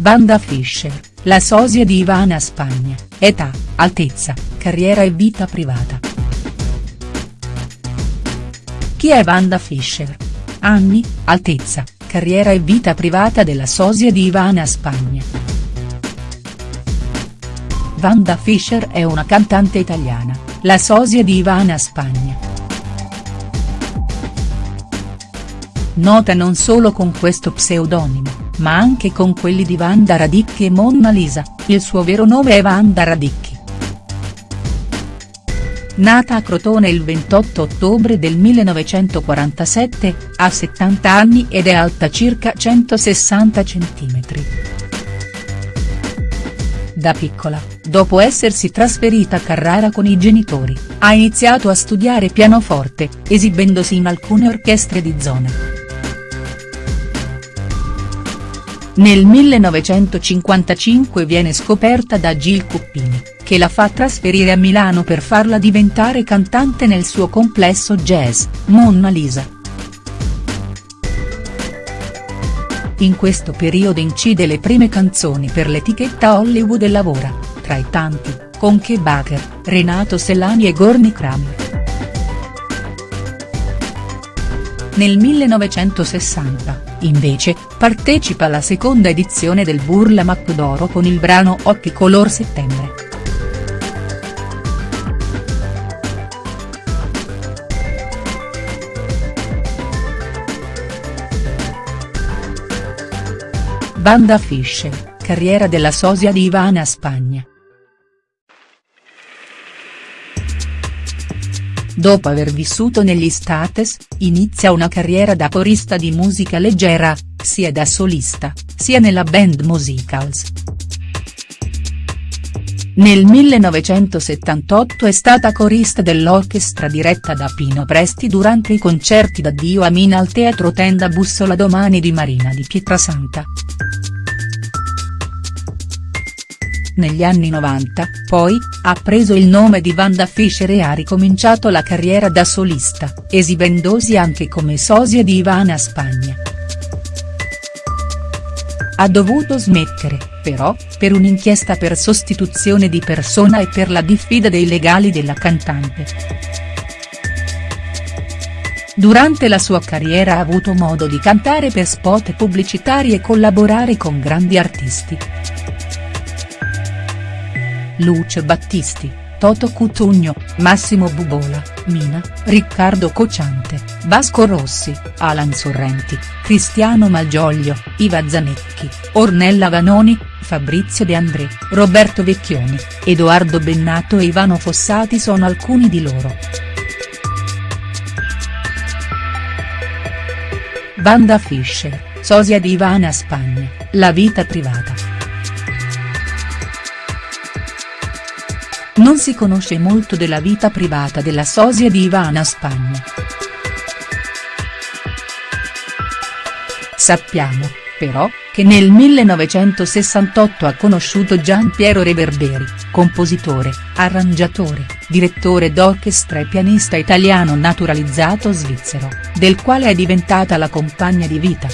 Wanda Fischer, la sosia di Ivana Spagna, età, altezza, carriera e vita privata. Chi è Wanda Fischer? Anni, altezza, carriera e vita privata della sosia di Ivana Spagna. Wanda Fischer è una cantante italiana, la sosia di Ivana Spagna. Nota non solo con questo pseudonimo ma anche con quelli di Wanda Radicchi e Monna Lisa, il suo vero nome è Wanda Radicchi. Nata a Crotone il 28 ottobre del 1947, ha 70 anni ed è alta circa 160 cm. Da piccola, dopo essersi trasferita a Carrara con i genitori, ha iniziato a studiare pianoforte, esibendosi in alcune orchestre di zona. Nel 1955 viene scoperta da Gil Cuppini, che la fa trasferire a Milano per farla diventare cantante nel suo complesso jazz, Monna Lisa. In questo periodo incide le prime canzoni per l'etichetta Hollywood e lavora, tra i tanti, con Ke Baker, Renato Sellani e Gorni Kramer. Nel 1960, invece, partecipa alla seconda edizione del Burla Macodoro con il brano Occhi color settembre. Banda Fischer, carriera della sosia di Ivana Spagna. Dopo aver vissuto negli States, inizia una carriera da corista di musica leggera, sia da solista, sia nella band Musicals. Nel 1978 è stata corista dell'orchestra diretta da Pino Presti durante i concerti d'addio a Mina al Teatro Tenda Bussola Domani di Marina di Pietrasanta. Negli anni 90, poi, ha preso il nome di Wanda Fischer e ha ricominciato la carriera da solista, esibendosi anche come sosia di Ivana Spagna. Ha dovuto smettere, però, per un'inchiesta per sostituzione di persona e per la diffida dei legali della cantante. Durante la sua carriera ha avuto modo di cantare per spot pubblicitari e collaborare con grandi artisti. Luce Battisti, Toto Cutugno, Massimo Bubola, Mina, Riccardo Cociante, Vasco Rossi, Alan Sorrenti, Cristiano Malgioglio, Iva Zanecchi, Ornella Vanoni, Fabrizio De André, Roberto Vecchioni, Edoardo Bennato e Ivano Fossati sono alcuni di loro. Banda Fischer, sosia di Ivana Spagna, la vita privata. Non si conosce molto della vita privata della sosia di Ivana Spagna. Sappiamo, però, che nel 1968 ha conosciuto Gian Piero Reverberi, compositore, arrangiatore, direttore d'orchestra e pianista italiano naturalizzato svizzero, del quale è diventata la compagna di vita.